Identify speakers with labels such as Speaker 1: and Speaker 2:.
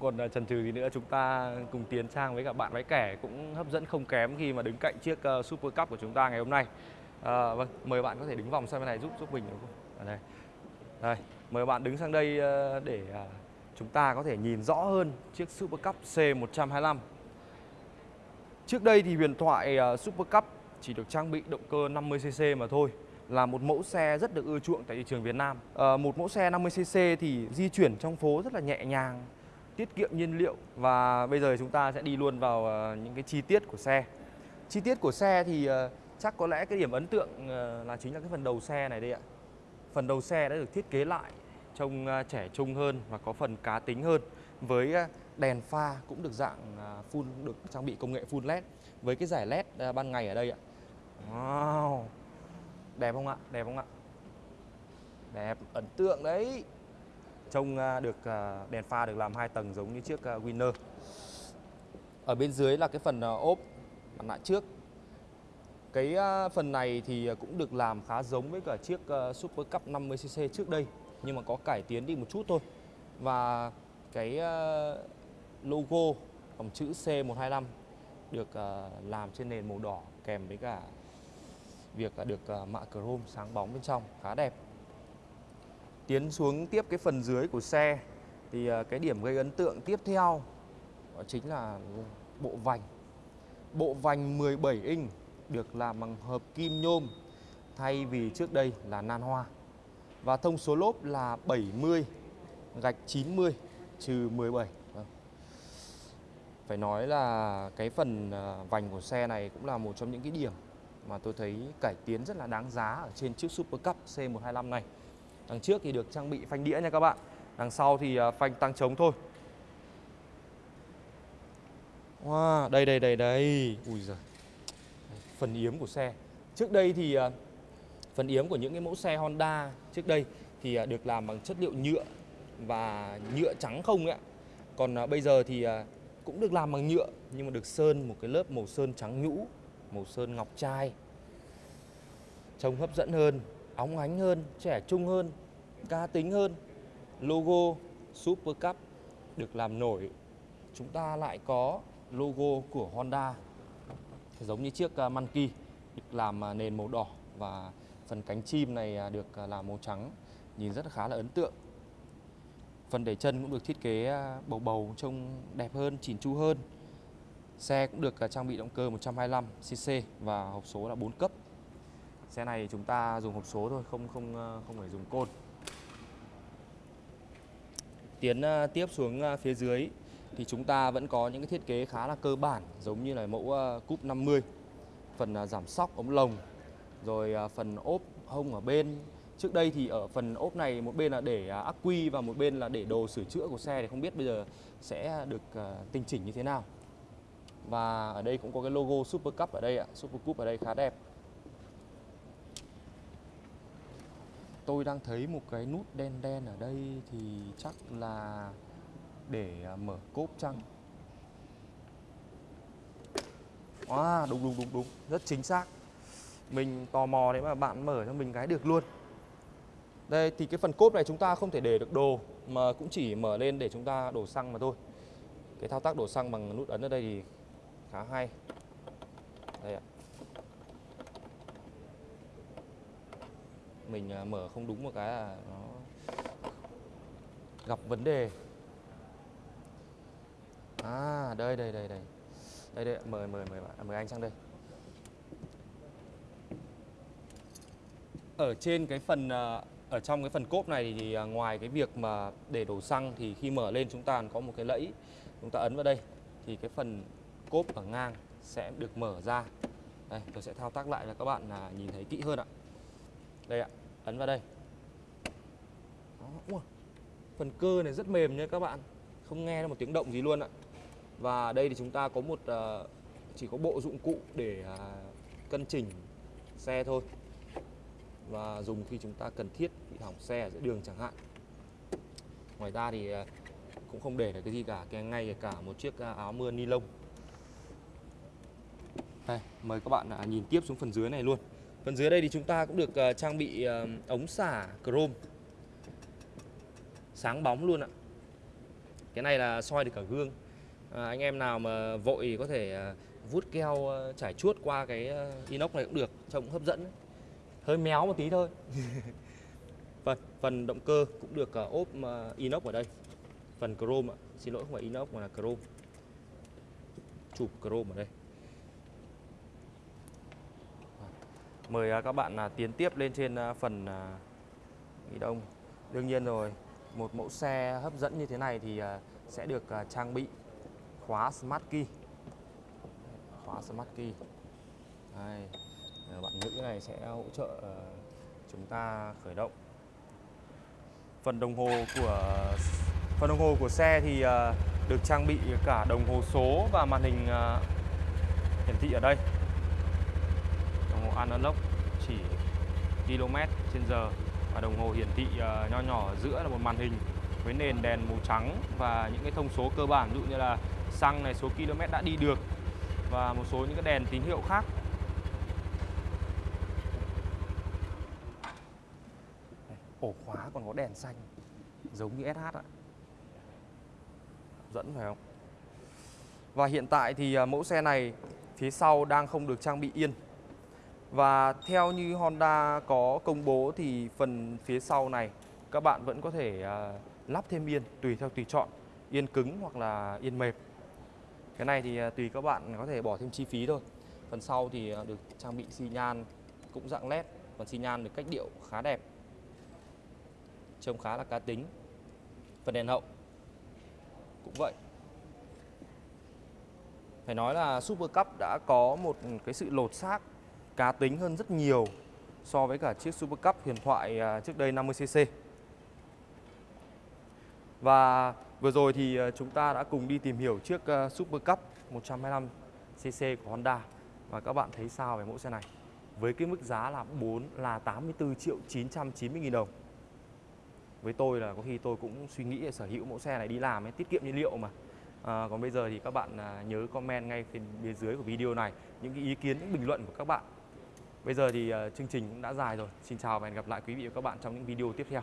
Speaker 1: Còn à, trần chần chừ gì nữa chúng ta cùng tiến sang với cả bạn váy kẻ cũng hấp dẫn không kém khi mà đứng cạnh chiếc ờ, Super Cup của chúng ta ngày hôm nay. À, vâng, mời bạn có thể đứng vòng sang bên này giúp giúp mình được không? Ở đây. Đây, mời bạn đứng sang đây ờ, để à, chúng ta có thể nhìn rõ hơn chiếc Super Cup C125. Trước đây thì huyền thoại Super Cup chỉ được trang bị động cơ 50cc mà thôi là một mẫu xe rất được ưa chuộng tại thị trường Việt Nam. À, một mẫu xe 50cc thì di chuyển trong phố rất là nhẹ nhàng, tiết kiệm nhiên liệu và bây giờ chúng ta sẽ đi luôn vào ờ, những cái chi tiết của xe. Chi tiết của xe thì ờ, chắc có lẽ cái điểm ấn tượng ờ, là chính là cái phần đầu xe này đây ạ. Phần đầu xe đã được thiết kế lại trông trẻ trung hơn và có phần cá tính hơn với đèn pha cũng được dạng full được trang bị công nghệ full led với cái giải led ban ngày ở đây ạ. Wow. Đẹp không ạ? Đẹp không ạ? Đẹp, ấn tượng đấy. Trông à, được à, đèn pha được làm hai tầng giống như chiếc à, Winner. Ở bên dưới là cái phần ốp, mặt nạ trước. Cái phần này thì cũng được làm khá giống với cả chiếc Super Cup 50cc trước đây, nhưng mà có cải tiến đi một chút thôi. Và cái logo dòng chữ C125 được làm trên nền màu đỏ kèm với cả việc được mạ chrome sáng bóng bên trong, khá đẹp. Tiến xuống tiếp cái phần dưới của xe, thì ờ, cái điểm gây ấn tượng tiếp theo đó chính là bộ vành. Bộ vành 17 inch được làm bằng hợp kim nhôm, thay vì trước đây là nan hoa. Và thông số lốp là 70 gạch 90 trừ 17. Vâng. Phải nói là cái phần ờ, vành của xe này cũng là một trong những cái điểm mà tôi thấy cải tiến rất là đáng giá ở trên chiếc Super Cup C125 này. Đằng trước thì được trang bị phanh đĩa nha các bạn. Đằng sau thì à, phanh tăng trống thôi. Wow, đây đây đây đây. Ui giời. Phần yếm của xe. Trước đây thì à, phần yếm của những cái mẫu xe Honda trước đây thì à, được làm bằng chất liệu nhựa và nhựa trắng không ấy ạ. Còn bây giờ thì cũng được làm bằng nhựa nhưng mà được sơn một cái lớp màu sơn trắng nhũ, màu sơn ngọc trai. Trông hấp dẫn hơn, óng ánh hơn, trẻ trung hơn, cá tính hơn. Logo Super Cup được làm nổi. Chúng ta lại có logo của Honda giống như chiếc à, Monkey được làm à, nền màu đỏ và phần cánh chim này à, được làm màu trắng nhìn rất là khá là ấn tượng. Phần để chân cũng được thiết kế bầu bầu trông đẹp hơn, chỉn chu hơn. Xe cũng được trang bị động cơ 125cc và hộp số là 4 cấp. Xe này chúng ta dùng hộp số thôi, không không ờ, không phải dùng côn. Tiến ờ, tiếp xuống ờ, phía dưới thì chúng ta vẫn có những cái thiết kế khá là cơ bản giống như là mẫu cúp 50. Phần giảm sóc ống lồng, rồi phần ốp hông ở bên. Trước đây thì ở phần ốp này một bên là để ắc quy và một bên là để đồ sửa chữa của xe thì không biết bây giờ sẽ được tinh chỉnh như thế nào. Và ở đây cũng có cái logo Super Cup ở đây ạ, Super Cup ở đây khá đẹp. Tôi đang thấy một cái nút đen đen ở đây thì chắc là để à, mở cốp chăng? À, đúng đúng đúng đúng, rất chính xác. Mình tò mò đấy mà bạn mở cho mình cái được luôn. Đây thì cái phần cốp này chúng ta không thể để được đồ mà cũng chỉ mở lên để chúng ta đổ xăng mà thôi. Cái thao tác đổ xăng bằng nút ấn ở đây thì khá hay. Đây ạ. Mình à, mở không đúng một cái là nó gặp vấn đề. À, đây đây đây đây. Đây đây, mời mời mời bạn, mời anh sang đây. Ở trên cái phần à, ở trong cái phần cốp này thì à, ngoài cái việc mà để đổ xăng thì khi mở lên chúng ta có một cái lẫy chúng ta ấn vào đây thì cái phần cốp ở ngang sẽ được mở ra. Đây, tôi sẽ thao tác lại cho các bạn nhìn thấy kỹ hơn ạ. Đây ạ, ấn vào đây. Đó, phần cơ này rất mềm nha các bạn, không nghe được một tiếng động gì luôn ạ. Và đây thì chúng ta có một ờ, chỉ có bộ dụng cụ để à, cân chỉnh xe thôi và dùng khi chúng ta cần thiết bị hỏng xe ở giữa đường chẳng hạn. Ngoài ra thì à, cũng không để được cái gì cả, cái ngay cả một chiếc à, áo mưa ni lông. Đây, mời các bạn nhìn tiếp xuống phần dưới này luôn. Phần dưới đây thì chúng ta cũng được ờ, trang bị ờ, ống xả chrome. Sáng bóng luôn ạ. cái này là soi được cả gương. À, anh em nào mà vội thì có thể ờ, vút keo trải chuốt qua cái inox này cũng được trông cũng hấp dẫn hơi méo một tí thôi. Phần vâng, phần động cơ cũng được ốp inox ở đây. Phần chrome ạ. Xin lỗi không phải inox mà là chrome. Chụp chrome ở đây. Mời à, các bạn à, tiến tiếp lên trên à, phần nghỉ ghi đông. Đương nhiên rồi, một mẫu xe hấp dẫn như thế này thì sẽ được trang bị khóa smart key. Khóa smart key. Đây bạn nữ này sẽ hỗ trợ chúng ta khởi động. Phần đồng hồ của, phần đồng hồ của xe thì được trang bị cả đồng hồ số và màn hình hiển thị ở đây analog, chỉ km trên giờ và đồng hồ hiển thị ờ, nho nhỏ ở giữa là một màn hình với nền đèn màu trắng và những cái thông số cơ bản, ví dụ như là xăng này, số km đã đi được và một số những cái đèn tín hiệu khác. Ổ khóa còn có đèn xanh, giống như SH ạ. Dẫn phải không? Và hiện tại thì ờ, mẫu xe này phía sau đang không được trang bị yên và theo như Honda có công bố thì phần phía sau này, các bạn vẫn có thể à, lắp thêm yên tùy theo tùy chọn, yên cứng hoặc là yên mềm. Cái này thì à, tùy các bạn có thể bỏ thêm chi phí thôi. Phần sau thì à, được trang bị xi nhan cũng dạng led phần xi nhan được cách điệu khá đẹp, trông khá là cá tính. Phần đèn hậu cũng vậy. Phải nói là Super Cup đã có một cái sự lột xác cá tính hơn rất nhiều so với cả chiếc Super Cup huyền thoại à, trước đây 50cc. Và vừa rồi thì à, chúng ta đã cùng đi tìm hiểu chiếc à, Super Cup 125cc của Honda và các bạn thấy sao về mẫu xe này? Với cái mức giá là 4 là 84 triệu 990 nghìn đồng. Với tôi là có khi tôi cũng suy nghĩ để sở hữu mẫu xe này đi làm ấy, tiết kiệm nhiên liệu mà. À, còn bây giờ thì các bạn nhớ comment ngay phía bên dưới của video này những cái ý kiến, những bình luận của các bạn. Bây giờ thì ờ, chương trình cũng đã dài rồi. Xin chào và hẹn gặp lại quý vị và các bạn trong những video tiếp theo.